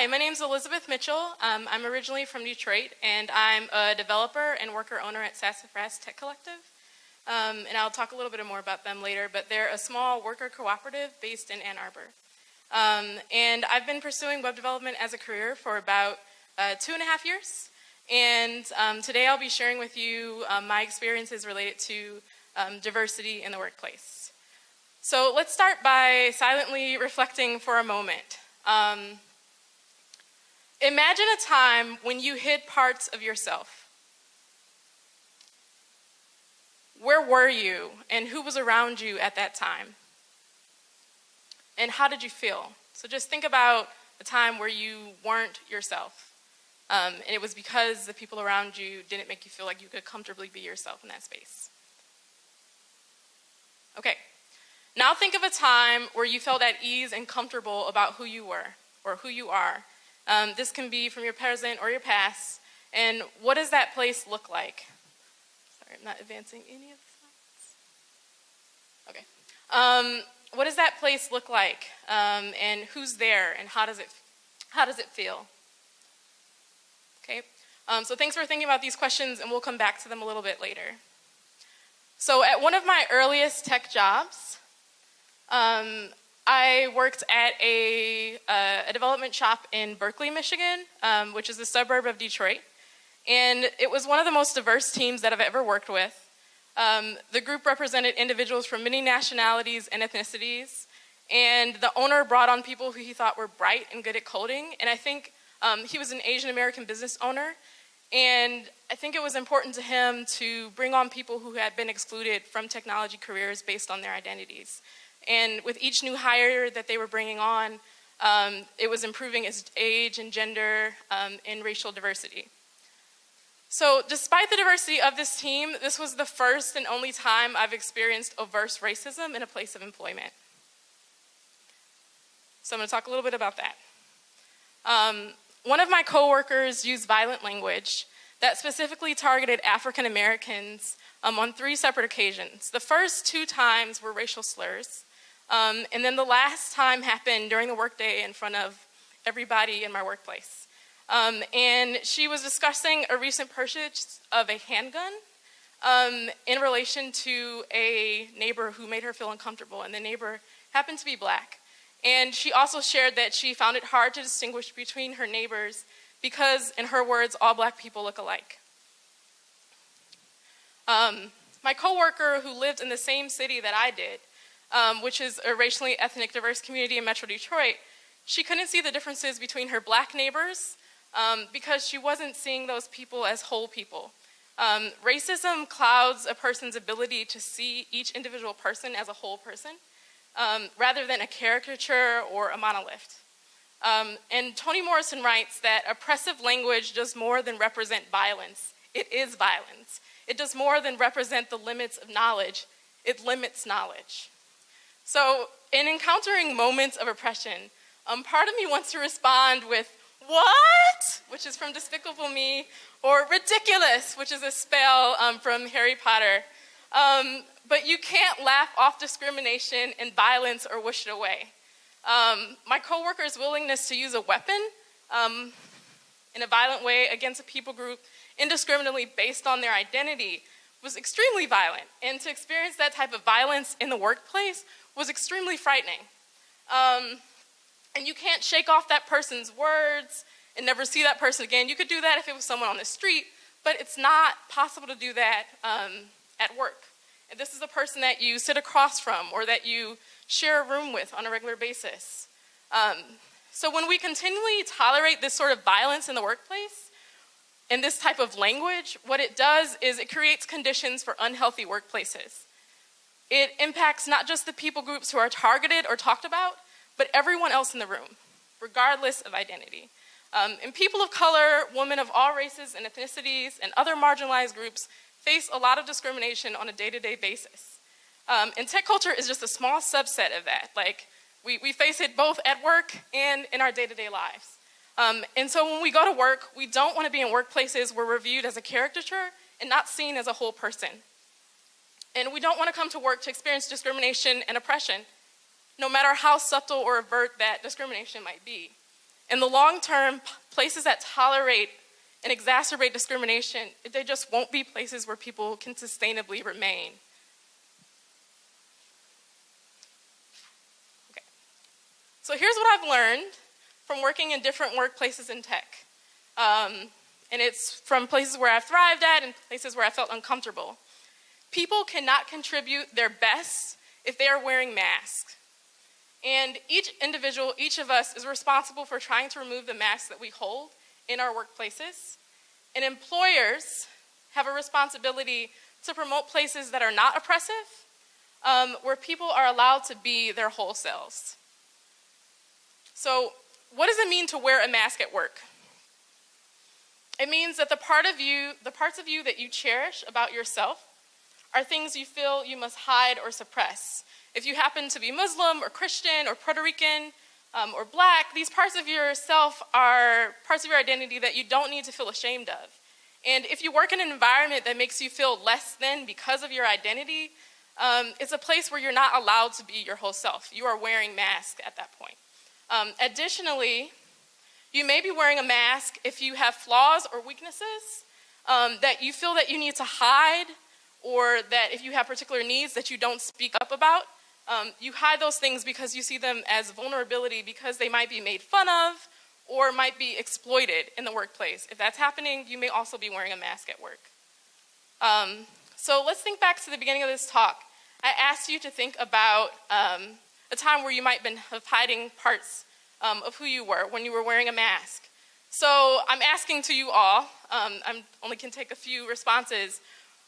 Hi, my name is Elizabeth Mitchell. Um, I'm originally from Detroit, and I'm a developer and worker owner at Sassafras Tech Collective. Um, and I'll talk a little bit more about them later, but they're a small worker cooperative based in Ann Arbor. Um, and I've been pursuing web development as a career for about uh, two and a half years. And um, today I'll be sharing with you um, my experiences related to um, diversity in the workplace. So let's start by silently reflecting for a moment. Um, imagine a time when you hid parts of yourself. Where were you and who was around you at that time? And how did you feel? So just think about a time where you weren't yourself. Um, and it was because the people around you didn't make you feel like you could comfortably be yourself in that space. Okay, now think of a time where you felt at ease and comfortable about who you were or who you are. Um, this can be from your present or your past. And what does that place look like? Sorry, I'm not advancing any of the slides. Okay. Um, what does that place look like? Um, and who's there? And how does it, how does it feel? Okay. Um, so thanks for thinking about these questions, and we'll come back to them a little bit later. So at one of my earliest tech jobs, um, I worked at a, uh, a, development shop in Berkeley, Michigan, um, which is a suburb of Detroit. And it was one of the most diverse teams that I've ever worked with. Um, the group represented individuals from many nationalities and ethnicities. And the owner brought on people who he thought were bright and good at coding. And I think um, he was an Asian American business owner. And I think it was important to him to bring on people who had been excluded from technology careers based on their identities. And with each new hire that they were bringing on, um, it was improving its age and gender um, and racial diversity. So despite the diversity of this team, this was the first and only time I've experienced overt racism in a place of employment. So I'm gonna talk a little bit about that. Um, one of my coworkers used violent language that specifically targeted African Americans um, on three separate occasions. The first two times were racial slurs, um, and then the last time happened during the workday in front of everybody in my workplace. Um, and she was discussing a recent purchase of a handgun um, in relation to a neighbor who made her feel uncomfortable, and the neighbor happened to be black. And she also shared that she found it hard to distinguish between her neighbors because, in her words, all black people look alike. Um, my coworker who lived in the same city that I did, um, which is a racially ethnic diverse community in Metro Detroit, she couldn't see the differences between her black neighbors um, because she wasn't seeing those people as whole people. Um, racism clouds a person's ability to see each individual person as a whole person um, rather than a caricature or a monolith. Um, and Toni Morrison writes that oppressive language does more than represent violence. It is violence. It does more than represent the limits of knowledge. It limits knowledge. So in encountering moments of oppression, um, part of me wants to respond with, what? Which is from Despicable Me, or Riddikulus, which is a spell um, from Harry Potter. Um, but you can't laugh off discrimination and violence or wish it away. Um, my coworker's willingness to use a weapon um, in a violent way against a people group indiscriminately based on their identity was extremely violent. And to experience that type of violence in the workplace was extremely frightening. Um, and you can't shake off that person's words and never see that person again. You could do that if it was someone on the street, but it's not possible to do that um, at work. And this is a person that you sit across from or that you share a room with on a regular basis. Um, so when we continually tolerate this sort of violence in the workplace, and this type of language, what it does is it creates conditions for unhealthy workplaces. It impacts not just the people groups who are targeted or talked about, but everyone else in the room, regardless of identity. Um, and people of color, women of all races and ethnicities, and other marginalized groups face a lot of discrimination on a day-to-day -day basis. Um, and tech culture is just a small subset of that. Like, we, we face it both at work and in our day-to-day -day lives. Um, and so when we go to work, we don't want to be in workplaces where we're viewed as a caricature and not seen as a whole person. And we don't want to come to work to experience discrimination and oppression, no matter how subtle or overt that discrimination might be. In the long term, places that tolerate and exacerbate discrimination, they just won't be places where people can sustainably remain. Okay. So here's what I've learned from working in different workplaces in tech. Um, and it's from places where I've thrived at and places where I felt uncomfortable. People cannot contribute their best if they are wearing masks. And each individual, each of us, is responsible for trying to remove the masks that we hold in our workplaces. And employers have a responsibility to promote places that are not oppressive, um, where people are allowed to be their whole selves. So, what does it mean to wear a mask at work? It means that the part of you, the parts of you that you cherish about yourself are things you feel you must hide or suppress. If you happen to be Muslim or Christian or Puerto Rican um, or black, these parts of yourself are parts of your identity that you don't need to feel ashamed of. And if you work in an environment that makes you feel less than because of your identity, um, it's a place where you're not allowed to be your whole self. You are wearing masks at that point. Um, additionally, you may be wearing a mask if you have flaws or weaknesses um, that you feel that you need to hide or that if you have particular needs that you don't speak up about. Um, you hide those things because you see them as vulnerability because they might be made fun of or might be exploited in the workplace. If that's happening, you may also be wearing a mask at work. Um, so let's think back to the beginning of this talk. I asked you to think about um, a time where you might have been hiding parts um, of who you were when you were wearing a mask. So I'm asking to you all, um, I only can take a few responses.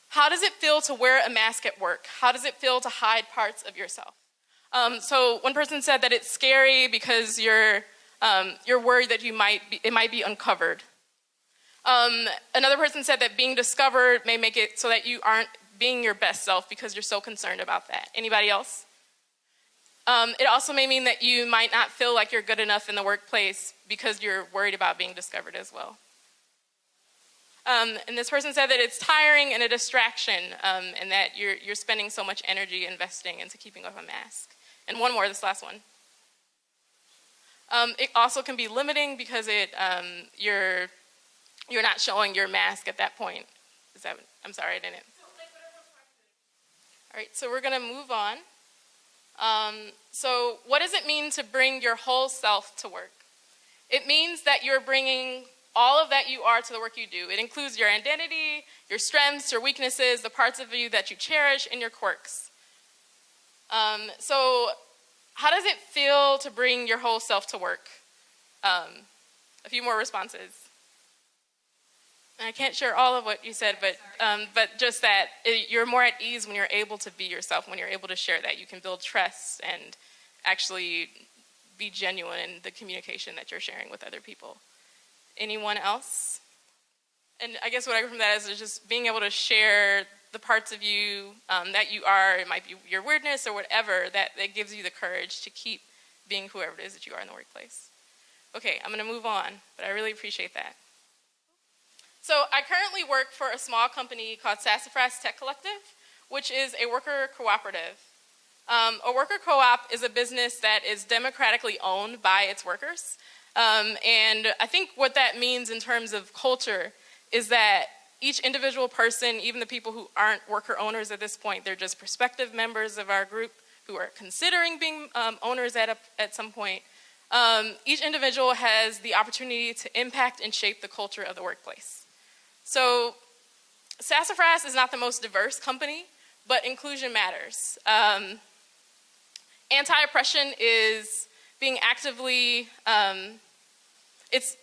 How does it feel to wear a mask at work? How does it feel to hide parts of yourself? Um, so one person said that it's scary because you're, um, you're worried that you might be, it might be uncovered. Um, another person said that being discovered may make it so that you aren't being your best self because you're so concerned about that. Anybody else? Um, it also may mean that you might not feel like you're good enough in the workplace because you're worried about being discovered as well. Um, and this person said that it's tiring and a distraction, um, and that you're, you're spending so much energy investing into keeping up a mask. And one more, this last one. Um, it also can be limiting because it, um, you're, you're not showing your mask at that point. Is that, I'm sorry, I didn't. All right, so we're gonna move on. Um, so what does it mean to bring your whole self to work? It means that you're bringing all of that you are to the work you do. It includes your identity, your strengths, your weaknesses, the parts of you that you cherish, and your quirks. Um, so how does it feel to bring your whole self to work? Um, a few more responses. I can't share all of what you said, but, um, but just that it, you're more at ease when you're able to be yourself, when you're able to share that. You can build trust and actually be genuine in the communication that you're sharing with other people. Anyone else? And I guess what I get from that is just being able to share the parts of you um, that you are, it might be your weirdness or whatever, that, that gives you the courage to keep being whoever it is that you are in the workplace. Okay, I'm gonna move on, but I really appreciate that. So I currently work for a small company called Sassafras Tech Collective, which is a worker cooperative. Um, a worker co-op is a business that is democratically owned by its workers. Um, and I think what that means in terms of culture is that each individual person, even the people who aren't worker owners at this point, they're just prospective members of our group who are considering being um, owners at, a, at some point. Um, each individual has the opportunity to impact and shape the culture of the workplace. So Sassafras is not the most diverse company, but inclusion matters. Um, anti-oppression is being actively, um, it's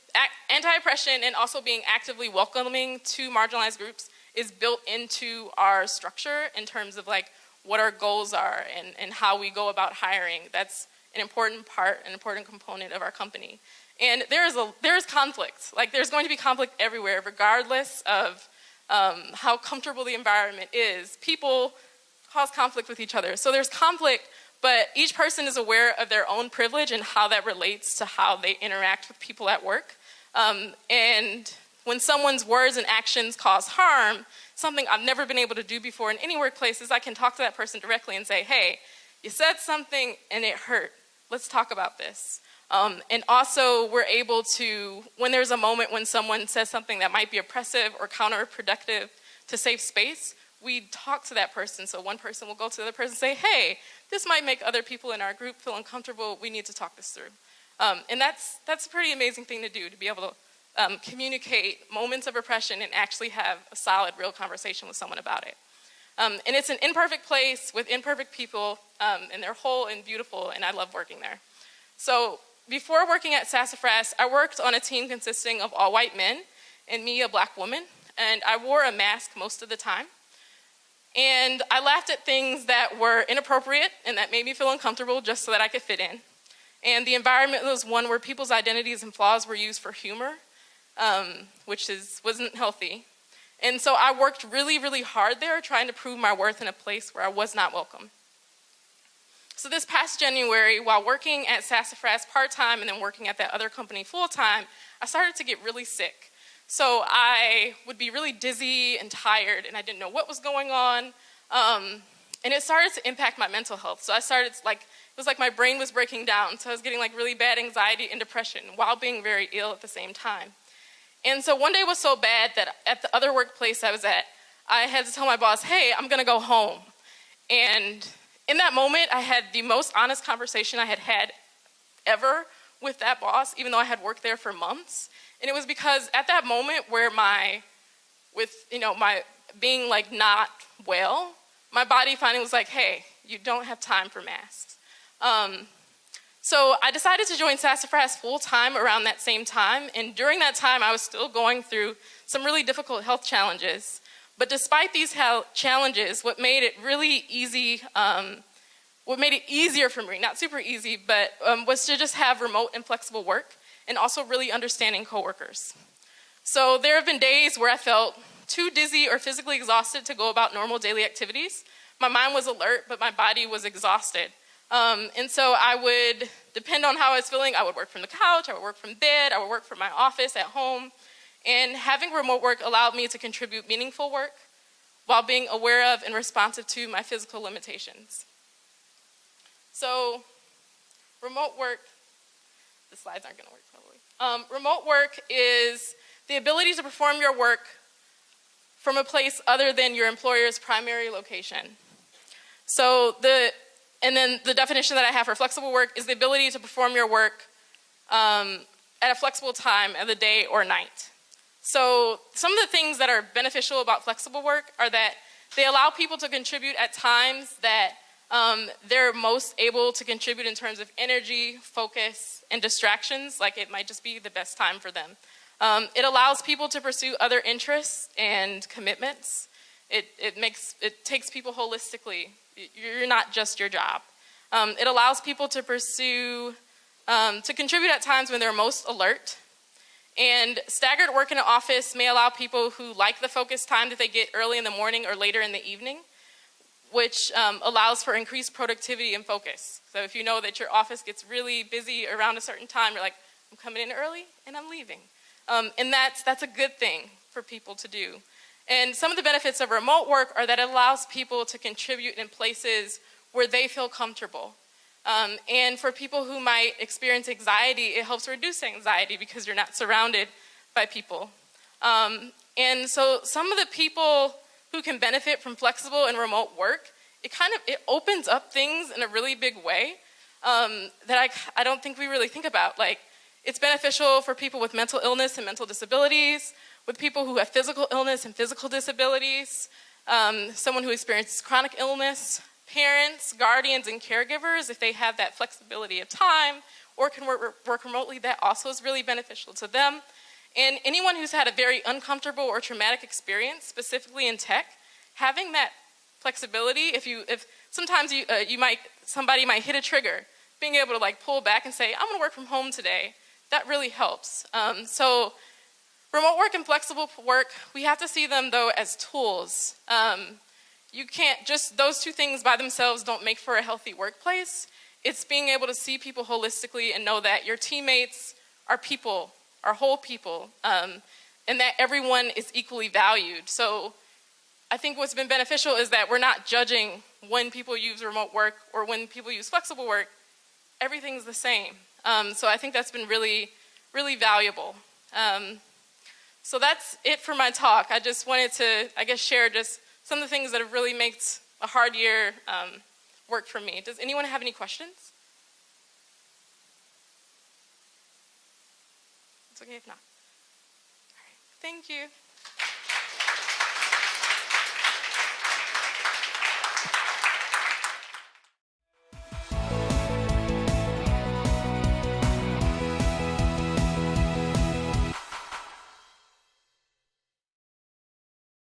anti-oppression and also being actively welcoming to marginalized groups is built into our structure in terms of like what our goals are and, and how we go about hiring. That's an important part, an important component of our company. And there is, a, there is conflict. Like there's going to be conflict everywhere, regardless of um, how comfortable the environment is. People cause conflict with each other. So there's conflict, but each person is aware of their own privilege and how that relates to how they interact with people at work. Um, and when someone's words and actions cause harm, something I've never been able to do before in any workplace is I can talk to that person directly and say, hey, you said something and it hurt. Let's talk about this. Um, and also, we're able to, when there's a moment when someone says something that might be oppressive or counterproductive to safe space, we talk to that person. So one person will go to the other person and say, hey, this might make other people in our group feel uncomfortable. We need to talk this through. Um, and that's, that's a pretty amazing thing to do, to be able to um, communicate moments of oppression and actually have a solid, real conversation with someone about it. Um, and it's an imperfect place with imperfect people, um, and they're whole and beautiful, and I love working there. So before working at Sassafras, I worked on a team consisting of all white men and me, a black woman, and I wore a mask most of the time. And I laughed at things that were inappropriate and that made me feel uncomfortable just so that I could fit in. And the environment was one where people's identities and flaws were used for humor, um, which is, wasn't healthy. And so I worked really, really hard there trying to prove my worth in a place where I was not welcome. So this past January, while working at Sassafras part-time and then working at that other company full-time, I started to get really sick. So I would be really dizzy and tired and I didn't know what was going on. Um, and it started to impact my mental health. So I started like, it was like my brain was breaking down. So I was getting like really bad anxiety and depression while being very ill at the same time. And so one day was so bad that at the other workplace I was at, I had to tell my boss, hey, I'm gonna go home. And in that moment, I had the most honest conversation I had had ever with that boss, even though I had worked there for months. And it was because at that moment where my, with, you know, my being like not well, my body finally was like, hey, you don't have time for masks. Um, so I decided to join Sassafras full time around that same time. And during that time, I was still going through some really difficult health challenges. But despite these challenges, what made it really easy, um, what made it easier for me, not super easy, but um, was to just have remote and flexible work and also really understanding coworkers. So there have been days where I felt too dizzy or physically exhausted to go about normal daily activities. My mind was alert, but my body was exhausted. Um, and so I would, depend on how I was feeling, I would work from the couch, I would work from bed, I would work from my office at home. And having remote work allowed me to contribute meaningful work while being aware of and responsive to my physical limitations. So, remote work, the slides aren't gonna work probably. Um, remote work is the ability to perform your work from a place other than your employer's primary location. So the, and then the definition that I have for flexible work is the ability to perform your work um, at a flexible time of the day or night. So some of the things that are beneficial about flexible work are that they allow people to contribute at times that um, they're most able to contribute in terms of energy, focus, and distractions, like it might just be the best time for them. Um, it allows people to pursue other interests and commitments. It, it, makes, it takes people holistically. You're not just your job. Um, it allows people to pursue, um, to contribute at times when they're most alert and staggered work in an office may allow people who like the focus time that they get early in the morning or later in the evening, which um, allows for increased productivity and focus. So if you know that your office gets really busy around a certain time, you're like, I'm coming in early and I'm leaving. Um, and that's, that's a good thing for people to do. And some of the benefits of remote work are that it allows people to contribute in places where they feel comfortable. Um, and for people who might experience anxiety, it helps reduce anxiety because you're not surrounded by people. Um, and so some of the people who can benefit from flexible and remote work, it kind of, it opens up things in a really big way um, that I, I don't think we really think about. Like, it's beneficial for people with mental illness and mental disabilities, with people who have physical illness and physical disabilities, um, someone who experiences chronic illness, parents, guardians, and caregivers, if they have that flexibility of time or can work, work remotely, that also is really beneficial to them. And anyone who's had a very uncomfortable or traumatic experience, specifically in tech, having that flexibility, if you, if sometimes you, uh, you might, somebody might hit a trigger, being able to like pull back and say, I'm gonna work from home today, that really helps. Um, so remote work and flexible work, we have to see them though as tools. Um, you can't just, those two things by themselves don't make for a healthy workplace. It's being able to see people holistically and know that your teammates are people, are whole people, um, and that everyone is equally valued. So I think what's been beneficial is that we're not judging when people use remote work or when people use flexible work. Everything's the same. Um, so I think that's been really, really valuable. Um, so that's it for my talk. I just wanted to, I guess, share just some of the things that have really made a hard year um, work for me. Does anyone have any questions? It's okay if not. All right. Thank you.